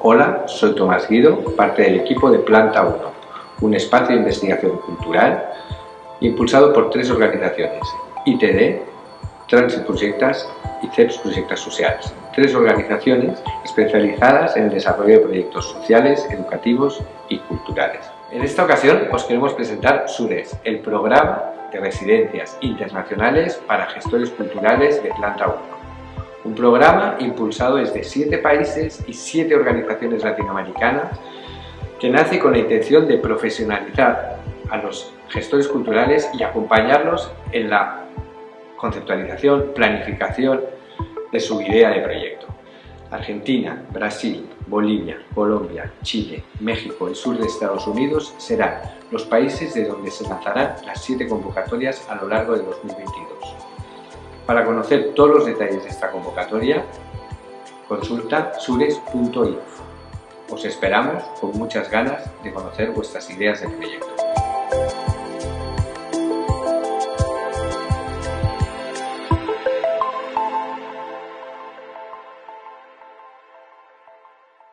Hola, soy Tomás Guido, parte del equipo de Planta 1, un espacio de investigación cultural impulsado por tres organizaciones, ITD, Transit Projectas y CEPS Projectas Sociales, tres organizaciones especializadas en el desarrollo de proyectos sociales, educativos y culturales. En esta ocasión os queremos presentar SURES, el programa de residencias internacionales para gestores culturales de Planta 1 un programa impulsado desde siete países y siete organizaciones latinoamericanas que nace con la intención de profesionalizar a los gestores culturales y acompañarlos en la conceptualización, planificación de su idea de proyecto. Argentina, Brasil, Bolivia, Colombia, Chile, México y sur de Estados Unidos serán los países de donde se lanzarán las siete convocatorias a lo largo de 2022. Para conocer todos los detalles de esta convocatoria, consulta sures.info. Os esperamos con muchas ganas de conocer vuestras ideas de proyecto.